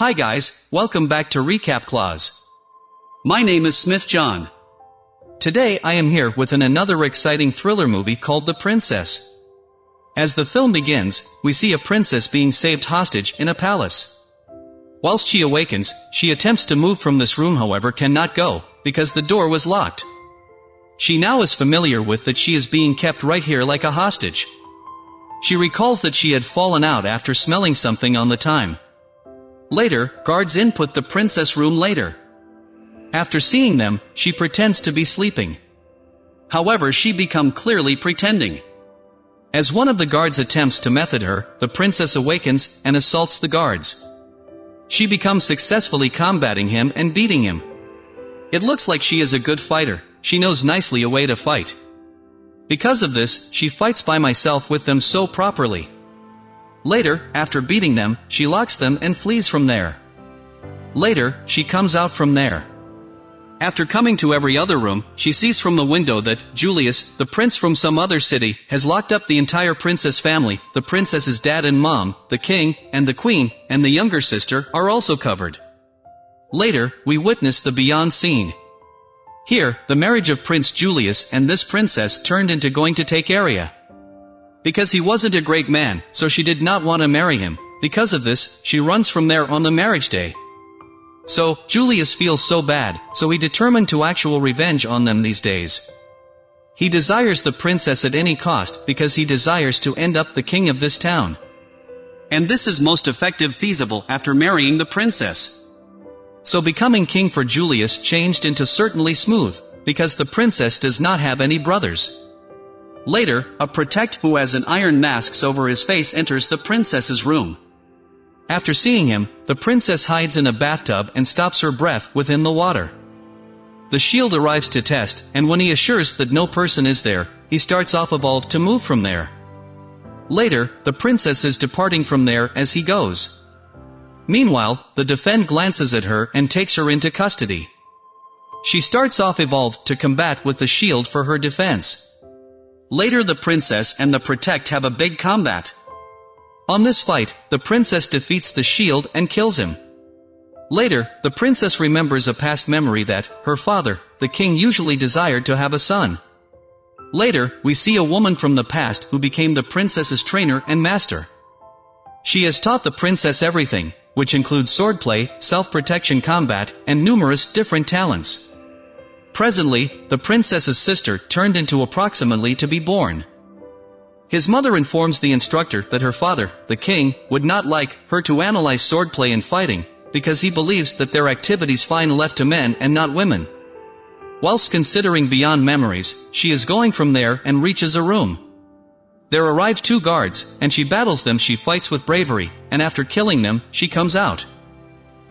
Hi guys, welcome back to Recap Clause. My name is Smith John. Today I am here with an another exciting thriller movie called The Princess. As the film begins, we see a princess being saved hostage in a palace. Whilst she awakens, she attempts to move from this room however cannot go, because the door was locked. She now is familiar with that she is being kept right here like a hostage. She recalls that she had fallen out after smelling something on the time. Later, guards input the princess room later. After seeing them, she pretends to be sleeping. However she become clearly pretending. As one of the guards attempts to method her, the princess awakens and assaults the guards. She becomes successfully combating him and beating him. It looks like she is a good fighter, she knows nicely a way to fight. Because of this, she fights by myself with them so properly. Later, after beating them, she locks them and flees from there. Later, she comes out from there. After coming to every other room, she sees from the window that Julius, the prince from some other city, has locked up the entire princess family, the princess's dad and mom, the king, and the queen, and the younger sister, are also covered. Later, we witness the beyond scene. Here, the marriage of Prince Julius and this princess turned into going to take area. Because he wasn't a great man, so she did not want to marry him. Because of this, she runs from there on the marriage day. So, Julius feels so bad, so he determined to actual revenge on them these days. He desires the princess at any cost because he desires to end up the king of this town. And this is most effective feasible after marrying the princess. So becoming king for Julius changed into certainly smooth, because the princess does not have any brothers. Later, a protect who has an iron mask over his face enters the princess's room. After seeing him, the princess hides in a bathtub and stops her breath within the water. The shield arrives to test, and when he assures that no person is there, he starts off evolve to move from there. Later, the princess is departing from there as he goes. Meanwhile, the defend glances at her and takes her into custody. She starts off evolved to combat with the shield for her defense. Later the princess and the protect have a big combat. On this fight, the princess defeats the shield and kills him. Later, the princess remembers a past memory that, her father, the king usually desired to have a son. Later, we see a woman from the past who became the princess's trainer and master. She has taught the princess everything, which includes swordplay, self-protection combat, and numerous different talents. Presently, the princess's sister turned into approximately to be born. His mother informs the instructor that her father, the king, would not like her to analyze swordplay and fighting, because he believes that their activities fine left to men and not women. Whilst considering beyond memories, she is going from there and reaches a room. There arrive two guards, and she battles them she fights with bravery, and after killing them, she comes out.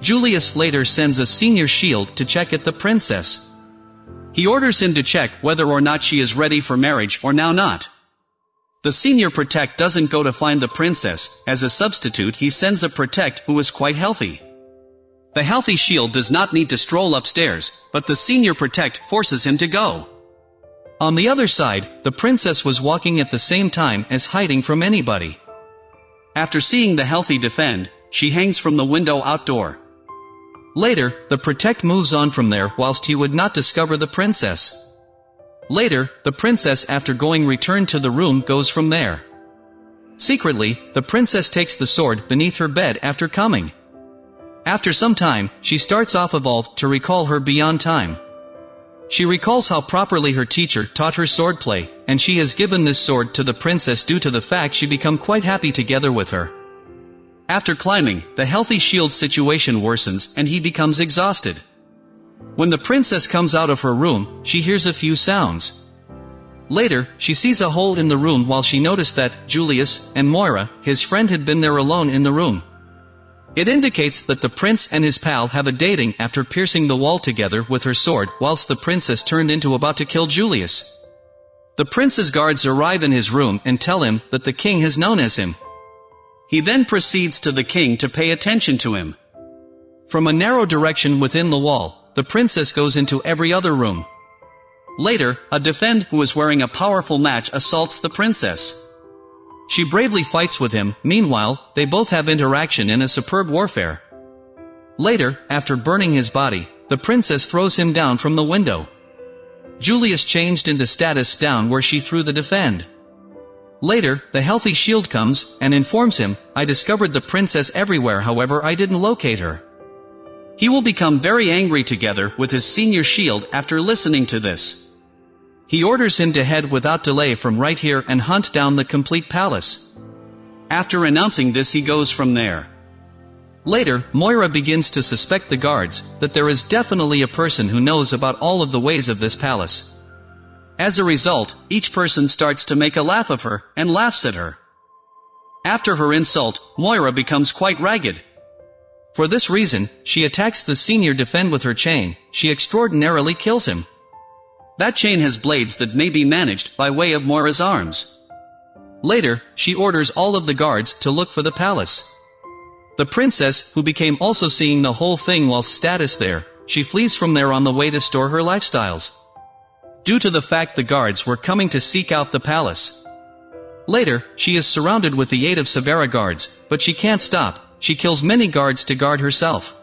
Julius later sends a senior shield to check at the princess. He orders him to check whether or not she is ready for marriage or now not. The senior protect doesn't go to find the princess, as a substitute he sends a protect who is quite healthy. The healthy shield does not need to stroll upstairs, but the senior protect forces him to go. On the other side, the princess was walking at the same time as hiding from anybody. After seeing the healthy defend, she hangs from the window outdoor. Later, the protect moves on from there whilst he would not discover the princess. Later, the princess after going return to the room goes from there. Secretly, the princess takes the sword beneath her bed after coming. After some time, she starts off evolved to recall her beyond time. She recalls how properly her teacher taught her swordplay, and she has given this sword to the princess due to the fact she become quite happy together with her. After climbing, the healthy shield situation worsens and he becomes exhausted. When the princess comes out of her room, she hears a few sounds. Later, she sees a hole in the room while she noticed that Julius and Moira, his friend had been there alone in the room. It indicates that the prince and his pal have a dating after piercing the wall together with her sword whilst the princess turned into about to kill Julius. The prince's guards arrive in his room and tell him that the king has known as him. He then proceeds to the king to pay attention to him. From a narrow direction within the wall, the princess goes into every other room. Later, a defend who is wearing a powerful match assaults the princess. She bravely fights with him, meanwhile, they both have interaction in a superb warfare. Later, after burning his body, the princess throws him down from the window. Julius changed into status down where she threw the defend. Later, the healthy shield comes, and informs him, I discovered the princess everywhere however I didn't locate her. He will become very angry together with his senior shield after listening to this. He orders him to head without delay from right here and hunt down the complete palace. After announcing this he goes from there. Later, Moira begins to suspect the guards, that there is definitely a person who knows about all of the ways of this palace. As a result, each person starts to make a laugh of her, and laughs at her. After her insult, Moira becomes quite ragged. For this reason, she attacks the senior defend with her chain, she extraordinarily kills him. That chain has blades that may be managed by way of Moira's arms. Later, she orders all of the guards to look for the palace. The princess, who became also seeing the whole thing while status there, she flees from there on the way to store her lifestyles. Due to the fact the guards were coming to seek out the palace. Later, she is surrounded with the aid of Severa guards, but she can't stop, she kills many guards to guard herself.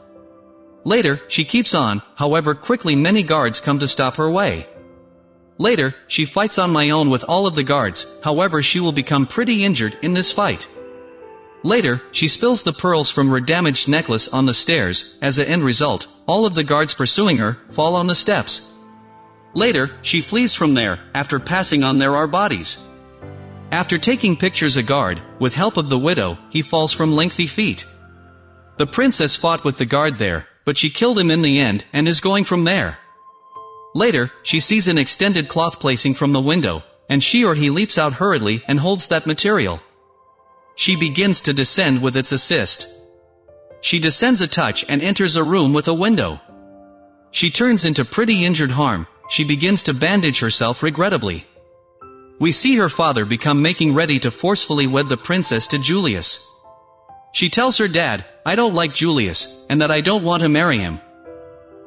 Later, she keeps on, however quickly many guards come to stop her way. Later, she fights on my own with all of the guards, however she will become pretty injured in this fight. Later, she spills the pearls from her damaged necklace on the stairs, as a end result, all of the guards pursuing her, fall on the steps. Later, she flees from there, after passing on there are bodies. After taking pictures a guard, with help of the widow, he falls from lengthy feet. The princess fought with the guard there, but she killed him in the end, and is going from there. Later, she sees an extended cloth placing from the window, and she or he leaps out hurriedly and holds that material. She begins to descend with its assist. She descends a touch and enters a room with a window. She turns into pretty injured harm, she begins to bandage herself regrettably. We see her father become making ready to forcefully wed the princess to Julius. She tells her dad, I don't like Julius, and that I don't want to marry him.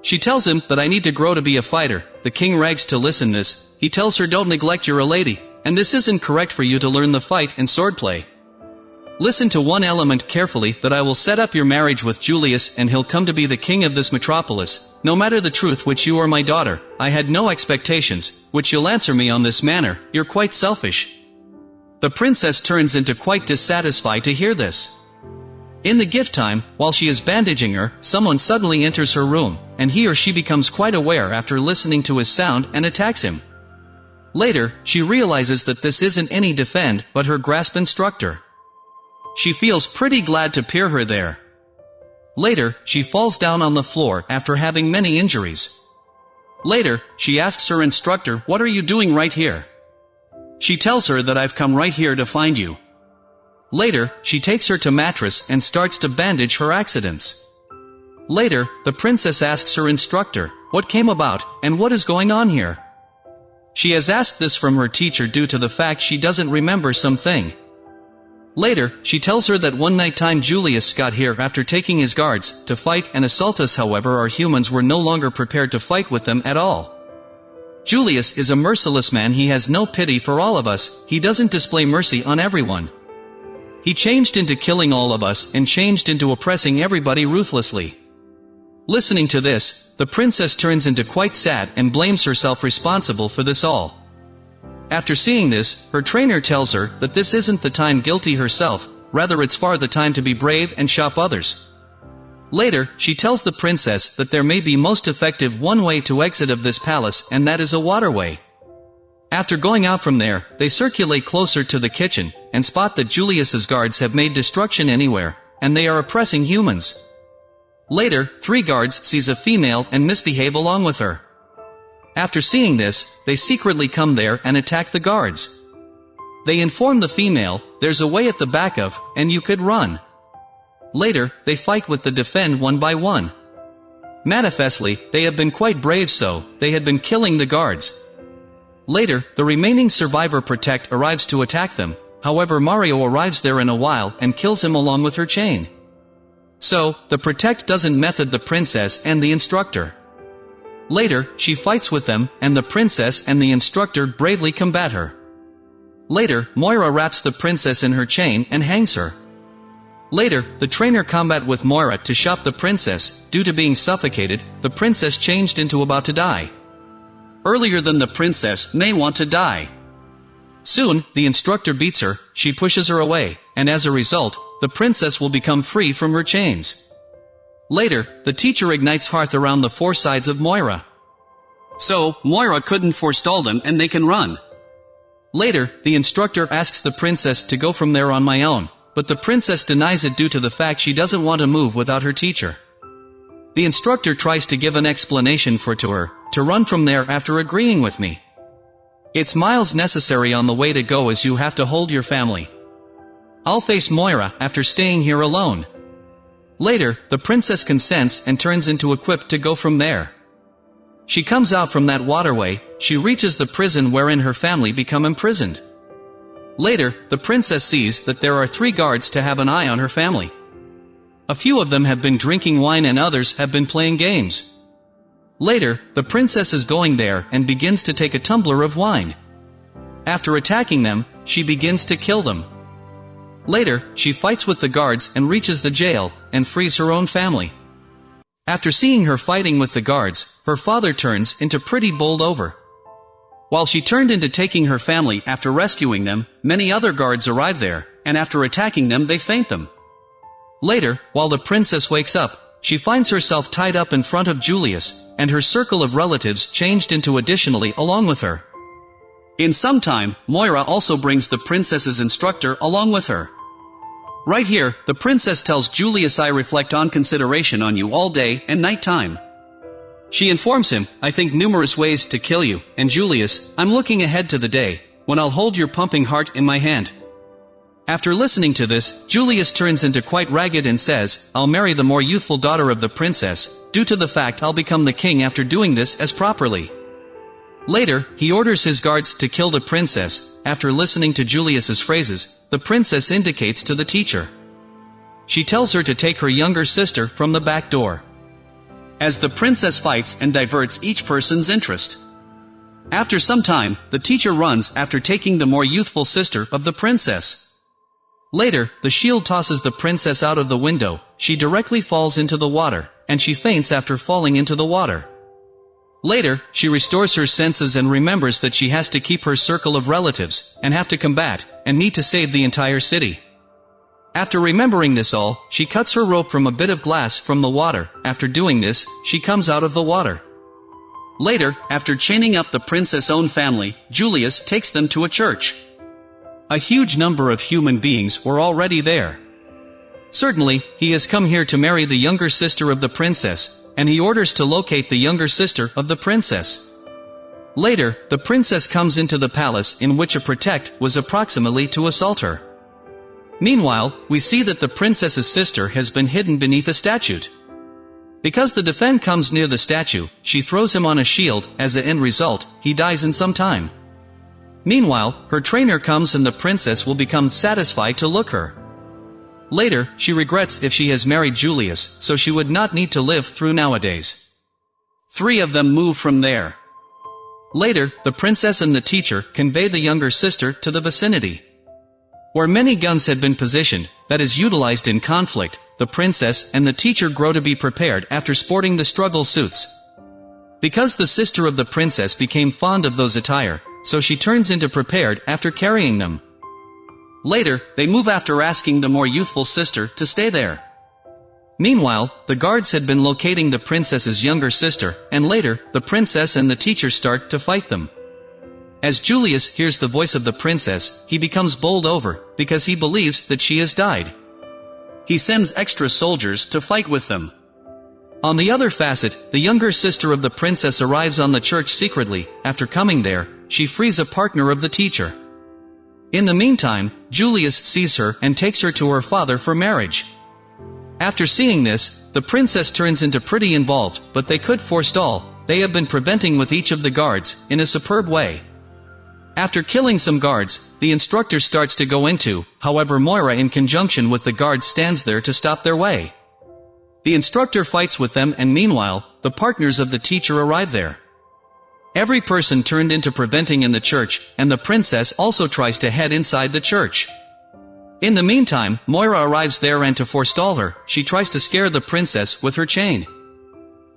She tells him that I need to grow to be a fighter, the king rags to listen this, he tells her don't neglect you're a lady, and this isn't correct for you to learn the fight and swordplay. Listen to one element carefully that I will set up your marriage with Julius and he'll come to be the king of this metropolis, no matter the truth which you are my daughter, I had no expectations, which you'll answer me on this manner, you're quite selfish. The princess turns into quite dissatisfied to hear this. In the gift time, while she is bandaging her, someone suddenly enters her room, and he or she becomes quite aware after listening to his sound and attacks him. Later, she realizes that this isn't any defend, but her grasp instructor. She feels pretty glad to peer her there. Later, she falls down on the floor after having many injuries. Later, she asks her instructor, what are you doing right here? She tells her that I've come right here to find you. Later, she takes her to mattress and starts to bandage her accidents. Later, the princess asks her instructor, what came about, and what is going on here? She has asked this from her teacher due to the fact she doesn't remember something. Later, she tells her that one night time Julius got here after taking his guards to fight and assault us however our humans were no longer prepared to fight with them at all. Julius is a merciless man he has no pity for all of us, he doesn't display mercy on everyone. He changed into killing all of us and changed into oppressing everybody ruthlessly. Listening to this, the princess turns into quite sad and blames herself responsible for this all. After seeing this, her trainer tells her that this isn't the time guilty herself, rather it's far the time to be brave and shop others. Later, she tells the princess that there may be most effective one way to exit of this palace and that is a waterway. After going out from there, they circulate closer to the kitchen, and spot that Julius's guards have made destruction anywhere, and they are oppressing humans. Later, three guards sees a female and misbehave along with her. After seeing this, they secretly come there and attack the guards. They inform the female, there's a way at the back of, and you could run. Later, they fight with the defend one by one. Manifestly, they have been quite brave so, they had been killing the guards. Later, the remaining survivor Protect arrives to attack them, however Mario arrives there in a while and kills him along with her chain. So, the Protect doesn't method the princess and the instructor. Later, she fights with them, and the princess and the instructor bravely combat her. Later, Moira wraps the princess in her chain and hangs her. Later, the trainer combat with Moira to shop the princess, due to being suffocated, the princess changed into about to die. Earlier than the princess may want to die. Soon, the instructor beats her, she pushes her away, and as a result, the princess will become free from her chains. Later, the teacher ignites hearth around the four sides of Moira. So, Moira couldn't forestall them and they can run. Later, the instructor asks the princess to go from there on my own, but the princess denies it due to the fact she doesn't want to move without her teacher. The instructor tries to give an explanation for to her, to run from there after agreeing with me. It's miles necessary on the way to go as you have to hold your family. I'll face Moira after staying here alone. Later, the princess consents and turns into equipped to go from there. She comes out from that waterway, she reaches the prison wherein her family become imprisoned. Later, the princess sees that there are three guards to have an eye on her family. A few of them have been drinking wine and others have been playing games. Later, the princess is going there and begins to take a tumbler of wine. After attacking them, she begins to kill them. Later, she fights with the guards and reaches the jail, and frees her own family. After seeing her fighting with the guards, her father turns into pretty bowled over. While she turned into taking her family after rescuing them, many other guards arrive there, and after attacking them they faint them. Later, while the princess wakes up, she finds herself tied up in front of Julius, and her circle of relatives changed into additionally along with her. In some time, Moira also brings the princess's instructor along with her. Right here, the princess tells Julius I reflect on consideration on you all day and night time. She informs him, I think numerous ways to kill you, and Julius, I'm looking ahead to the day, when I'll hold your pumping heart in my hand. After listening to this, Julius turns into quite ragged and says, I'll marry the more youthful daughter of the princess, due to the fact I'll become the king after doing this as properly. Later, he orders his guards to kill the princess, after listening to Julius's phrases, the princess indicates to the teacher. She tells her to take her younger sister from the back door as the princess fights and diverts each person's interest. After some time, the teacher runs after taking the more youthful sister of the princess. Later, the shield tosses the princess out of the window, she directly falls into the water, and she faints after falling into the water. Later, she restores her senses and remembers that she has to keep her circle of relatives, and have to combat, and need to save the entire city. After remembering this all, she cuts her rope from a bit of glass from the water. After doing this, she comes out of the water. Later, after chaining up the princess' own family, Julius takes them to a church. A huge number of human beings were already there. Certainly, he has come here to marry the younger sister of the princess, and he orders to locate the younger sister of the princess. Later, the princess comes into the palace in which a protect was approximately to assault her. Meanwhile, we see that the princess's sister has been hidden beneath a statue. Because the defend comes near the statue, she throws him on a shield, as a end result, he dies in some time. Meanwhile, her trainer comes and the princess will become satisfied to look her. Later, she regrets if she has married Julius, so she would not need to live through nowadays. Three of them move from there. Later, the princess and the teacher convey the younger sister to the vicinity. Where many guns had been positioned, that is utilized in conflict, the princess and the teacher grow to be prepared after sporting the struggle suits. Because the sister of the princess became fond of those attire, so she turns into prepared after carrying them. Later, they move after asking the more youthful sister to stay there. Meanwhile, the guards had been locating the princess's younger sister, and later, the princess and the teacher start to fight them. As Julius hears the voice of the princess, he becomes bowled over, because he believes that she has died. He sends extra soldiers to fight with them. On the other facet, the younger sister of the princess arrives on the church secretly, after coming there, she frees a partner of the teacher. In the meantime, Julius sees her and takes her to her father for marriage. After seeing this, the princess turns into pretty involved, but they could forestall, they have been preventing with each of the guards, in a superb way. After killing some guards, the instructor starts to go into, however Moira in conjunction with the guards stands there to stop their way. The instructor fights with them and meanwhile, the partners of the teacher arrive there. Every person turned into preventing in the church, and the princess also tries to head inside the church. In the meantime, Moira arrives there and to forestall her, she tries to scare the princess with her chain.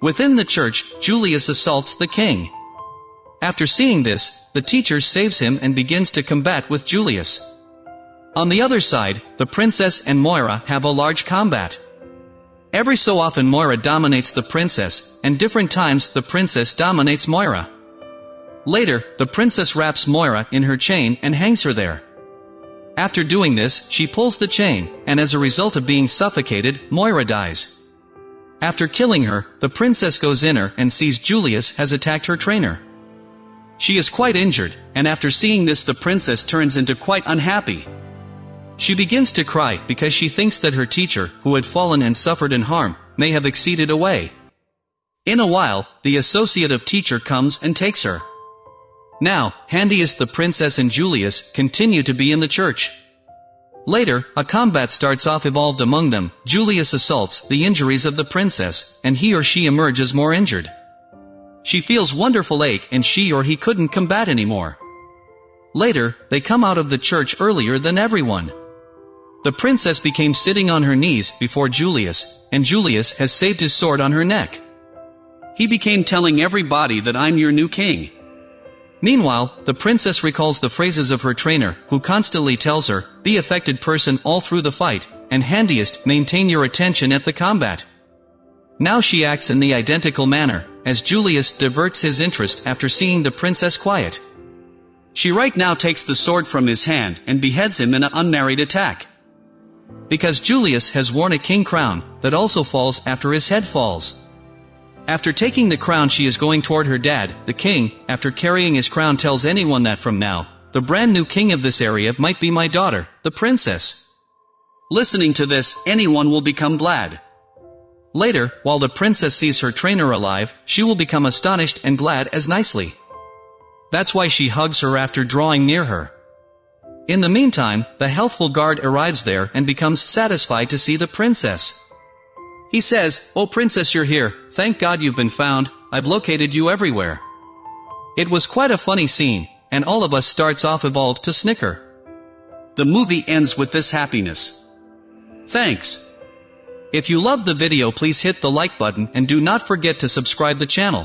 Within the church, Julius assaults the king. After seeing this, the teacher saves him and begins to combat with Julius. On the other side, the princess and Moira have a large combat. Every so often Moira dominates the princess, and different times the princess dominates Moira. Later, the princess wraps Moira in her chain and hangs her there. After doing this, she pulls the chain, and as a result of being suffocated, Moira dies. After killing her, the princess goes in her and sees Julius has attacked her trainer. She is quite injured, and after seeing this the princess turns into quite unhappy. She begins to cry because she thinks that her teacher, who had fallen and suffered in harm, may have exceeded away. In a while, the associate of teacher comes and takes her. Now, Handiest the princess and Julius continue to be in the church. Later, a combat starts off evolved among them, Julius assaults the injuries of the princess, and he or she emerges more injured. She feels wonderful ache and she or he couldn't combat anymore. Later, they come out of the church earlier than everyone. The princess became sitting on her knees before Julius, and Julius has saved his sword on her neck. He became telling everybody that I'm your new king. Meanwhile, the princess recalls the phrases of her trainer, who constantly tells her, be affected person all through the fight, and handiest, maintain your attention at the combat. Now she acts in the identical manner, as Julius diverts his interest after seeing the princess quiet. She right now takes the sword from his hand and beheads him in an unmarried attack. Because Julius has worn a king crown, that also falls after his head falls. After taking the crown she is going toward her dad, the king, after carrying his crown tells anyone that from now, the brand new king of this area might be my daughter, the princess. Listening to this, anyone will become glad. Later, while the princess sees her trainer alive, she will become astonished and glad as nicely. That's why she hugs her after drawing near her. In the meantime, the healthful guard arrives there and becomes satisfied to see the princess. He says, Oh princess you're here, thank God you've been found, I've located you everywhere. It was quite a funny scene, and all of us starts off evolved to snicker. The movie ends with this happiness. Thanks. If you love the video please hit the like button and do not forget to subscribe the channel.